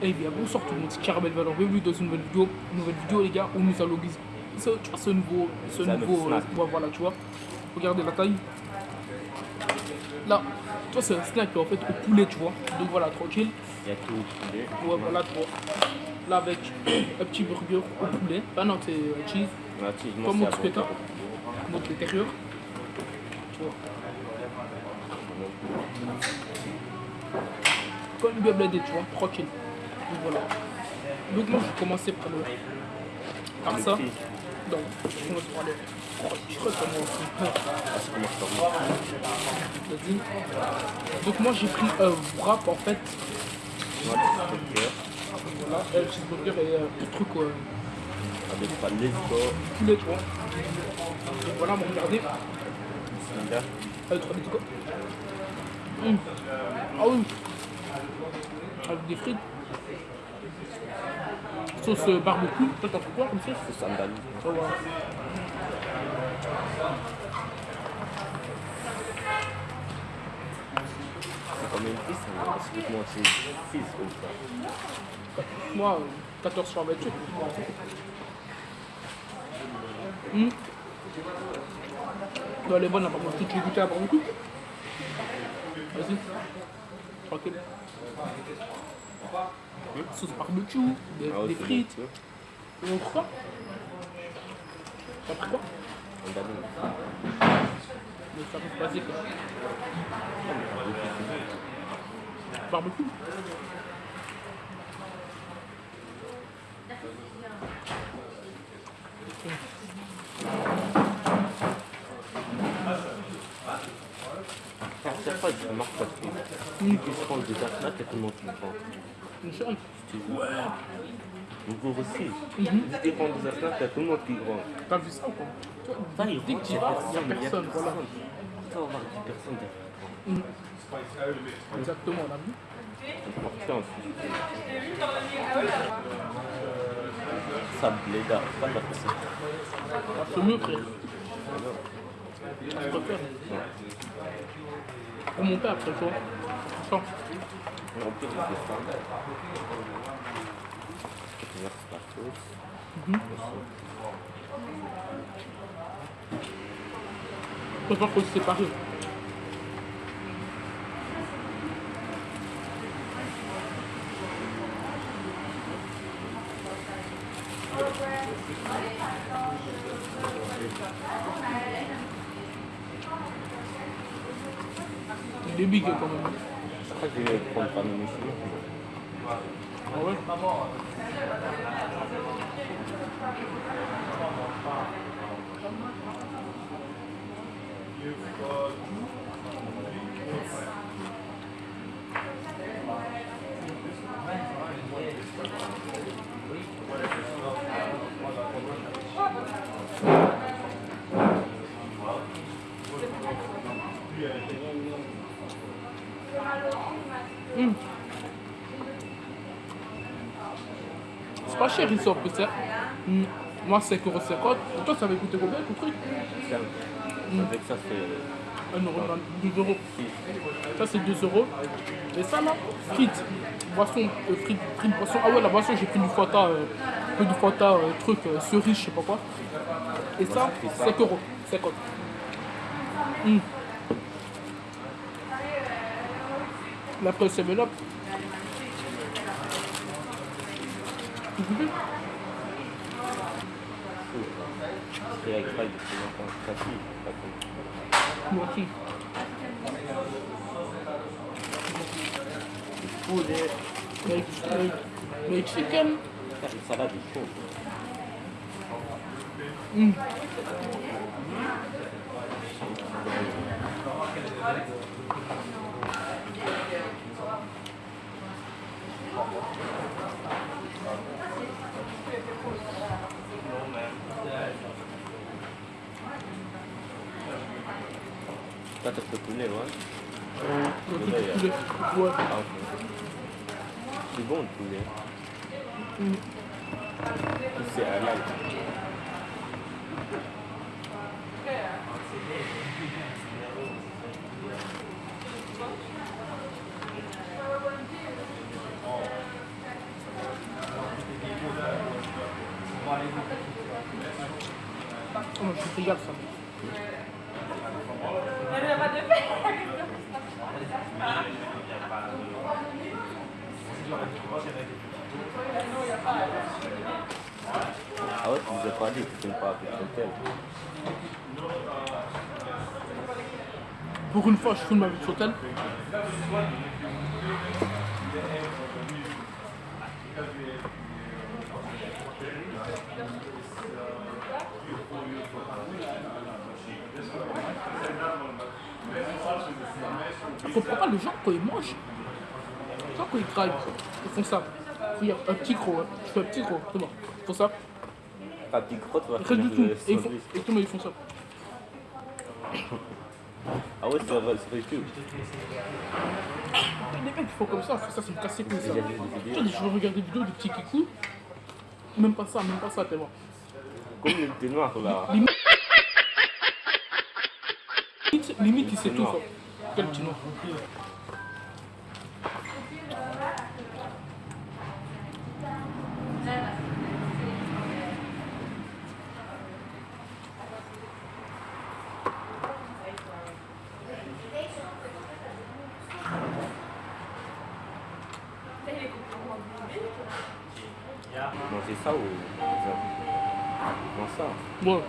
Eh bien bonsoir tout le monde, c'est Caramel Valor, bienvenue dans une nouvelle vidéo, une nouvelle vidéo les gars, où nous allons ce, tu vois, ce nouveau, ce nouveau, euh, voilà tu vois, regardez la taille, là, tu vois c'est un snack en fait au poulet tu vois, donc voilà tranquille, Il y a tout au poulet. ouais voilà tu vois, là avec un petit burger au poulet, ah non c'est euh, cheese, Relativement, Comme Twitter. bon. notre l'intérieur, tu vois, comme bien blindé tu vois, tranquille, donc voilà, donc moi je vais commencer par le, par Le ça. Donc, je commence par le. Je crois que où Vas-y. Donc, moi j'ai pris un wrap en fait. Le Voilà, un cheeseburger et euh, un truc euh, avec poulet, tu vois. Voilà, regardez. trois quoi. Hum. Ah oui. Avec des frites. Sauce euh, barbecue. Toi, quoi comme sauce. C'est explique-moi, c'est 6 comme ça. Moi, euh, 14 sur 28. Hum. Bon, elle est bonne la barbecue. Tu veux goûter la barbecue? Vas-y. Tranquille. Sauce barbecue, des, Ah ouais, des frites. Et on croit T'as pris quoi c'est sandali. Le service basique. Barbecue À chaque fois, je remarque parce que plus que je prends des afnats, il y a tout le monde qui me prend. Une seule Ouais. Vous aussi. Que je prends des afnats, il y a tout le monde qui prend. T'as vu ça ou quoi Dès que rentre, tu il y a il personne, personne, voilà. personne. Ça va avoir 10 personnes derrière. Mhm. Exactement, on a vu. Ça bléda, pas de la personne. C'est mieux, frère. Pour mon père, après, vois. Sans. En plus, je. Mhm. Qu'on se sépare. Il est big quand même. Je crois que je vais prendre pas mes cheveux. Ah ouais Hum. C'est pas cher en plus, hein. Hum. Moi, 5,50€. Et toi, ça va coûter combien ton truc? Ça, Avec ça, c'est 1 euro, 2 euros. Ça, c'est 2 euros. Et ça, là, frites. Boisson, euh, frites, frites, boisson. Ah ouais, la boisson, j'ai pris du Fanta, euh, peu du Fanta, euh, truc, euh, cerise, je sais pas quoi. Et pris ça. 5 euros. 50. Hum. Là, après, 7-Up. Vous goûtez c'est avec pas de plus longtemps. Ça, si, pas comme- Moi aussi. Chicken. Salade est chaud. terpekuler, ouais. Ouais. Ah, okay. C'est bon le poulet. C'est. Oh, je suis. Pour une fois, je filme avec Sotel. Je comprends pas les gens quand ils mangent. Quand ils travaillent, ils font ça? Regarde, un petit gros, hein. je fais un petit gros, c'est bon. Ils font ça. Pas crotte, tu vas Rien du tout. Et ils font, monde, ils font ça. Ah ouais, ça va, fait YouTube. Les mecs qui font comme ça, ça, ça me casse les couilles ça. Tu vois, Je regarde des vidéos de petits kikou. Même pas ça, même pas ça tellement. Comme le thé noir là. Limite, limite il sait tout ça. Quel petit noir. Ça ou. Ça. Ouais.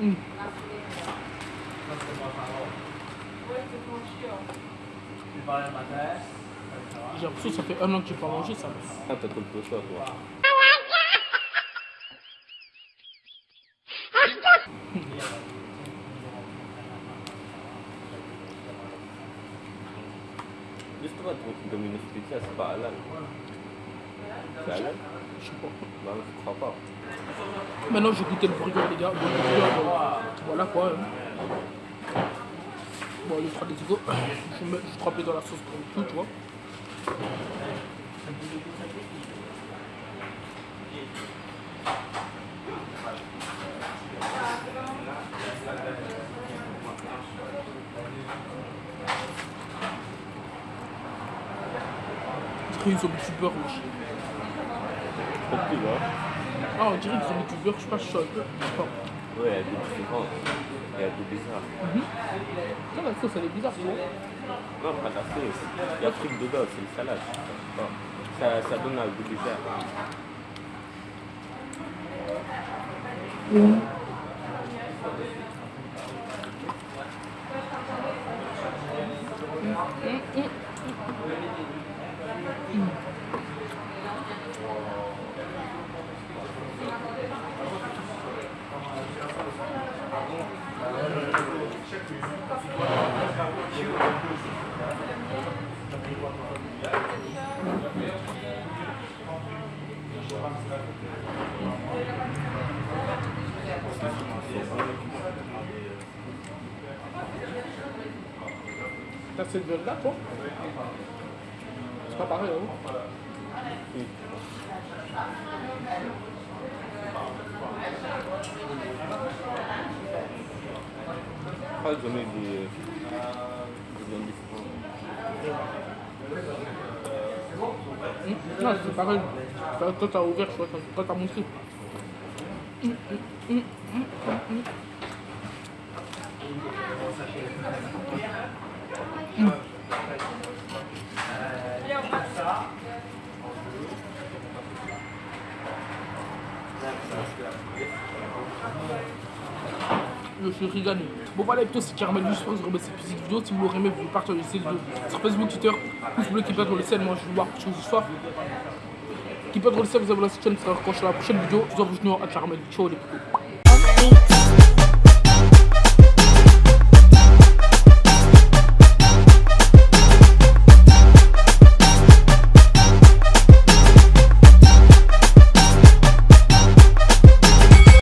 Hum. J'ai l'impression que ça fait un an que j'ai pas mangé ça. Ah, t'as trop de toi, toi. Juste toi, Je sais pas. Maintenant j'ai goûté le burger les gars. Le voilà quoi. hein. Bon, les trois des égaux. Je mets, je dans la sauce le tout, tu vois. Ils ont mis. Trop plus, hein Ah, on dirait qu'ils ont mis je sais pas, je. Ouais, il y a des différences. Il y a des bizarres. Non, la sauce elle est bizarre, tu vois. Non, pas la sauce. Il y a truc dedans, c'est une salade. Bon, Ça, ça donne un goût bizarre. T'as cette viande là, toi C'est pas pareil, hein mis des, différentes. Hum, Non, c'est pareil. Toi, t'as ouvert, toi, t'as montré. Hum, hum, Je suis régalé. Bon voilà, plutôt c'est Caramel j'espère que vous aurez cette petite vidéo. Si vous l'aurez aimé, vous pouvez cette vidéo sur Facebook, Twitter, pouce bleu qui peut être le ciel. Moi je vais voir quelque chose ce soir. Qui peut être le ciel, vous avez la chaîne, ça sera quand je la prochaine vidéo. Je vous envoie à Caramel. Ciao les.